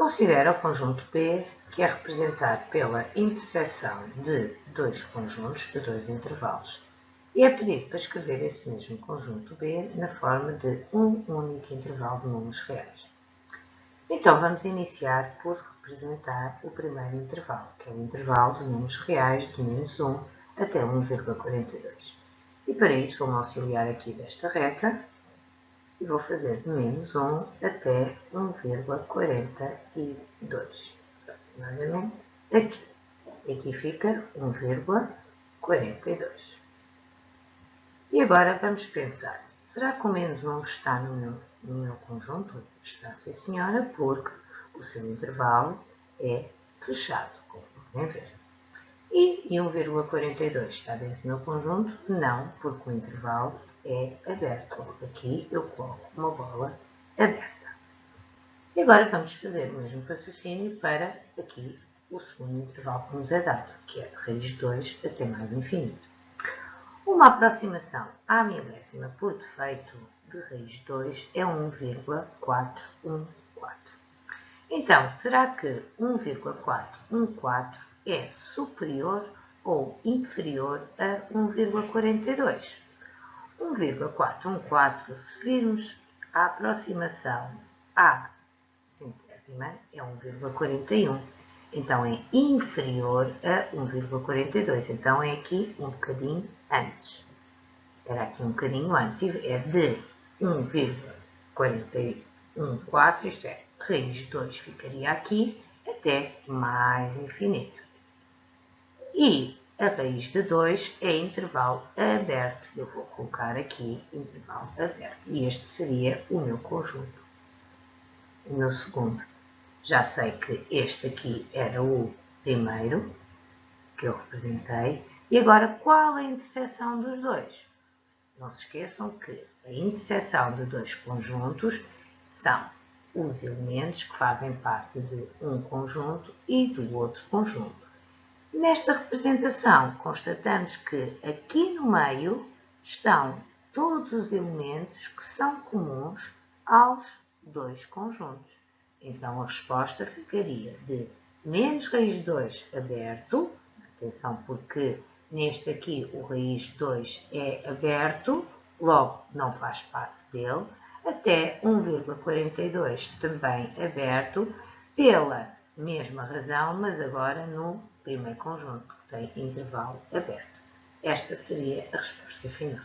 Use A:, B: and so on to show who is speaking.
A: Considera o conjunto P, que é representado pela interseção de dois conjuntos de dois intervalos. E é pedido para escrever esse mesmo conjunto B na forma de um único intervalo de números reais. Então, vamos iniciar por representar o primeiro intervalo, que é o intervalo de números reais de menos 1 até 1,42. E para isso, vou-me auxiliar aqui desta reta e vou fazer de menos 1 até 1,42, aproximadamente aqui. E aqui fica 1,42. E agora vamos pensar, será que o menos 1 está no meu, no meu conjunto? Está, sim senhora, porque o seu intervalo é fechado, como podem ver. E 1,42 está dentro do meu conjunto? Não, porque o intervalo é aberto. Aqui eu coloco uma bola aberta. E agora vamos fazer o mesmo raciocínio para aqui o segundo intervalo que nos é dado, que é de raiz 2 até mais infinito. Uma aproximação à milésima por defeito de raiz 2 é 1,414. Então, será que 1,414 é superior ou inferior a 1,42? 1,414, se virmos a aproximação à centésima, é 1,41. Então, é inferior a 1,42. Então, é aqui um bocadinho antes. Era aqui um bocadinho antes. É de 1,414, isto é, raiz de 2 ficaria aqui, até mais infinito. E a raiz de 2 é intervalo aberto. Eu vou colocar aqui intervalo aberto. E este seria o meu conjunto. O meu segundo. Já sei que este aqui era o primeiro, que eu representei. E agora, qual a interseção dos dois? Não se esqueçam que a interseção de dois conjuntos são os elementos que fazem parte de um conjunto e do outro conjunto. Nesta representação, constatamos que aqui no meio estão todos os elementos que são comuns aos dois conjuntos. Então, a resposta ficaria de menos raiz 2 aberto, atenção porque neste aqui o raiz 2 é aberto, logo não faz parte dele, até 1,42 também aberto, pela mesma razão, mas agora no primeiro conjunto, que tem intervalo aberto. Esta seria a resposta final.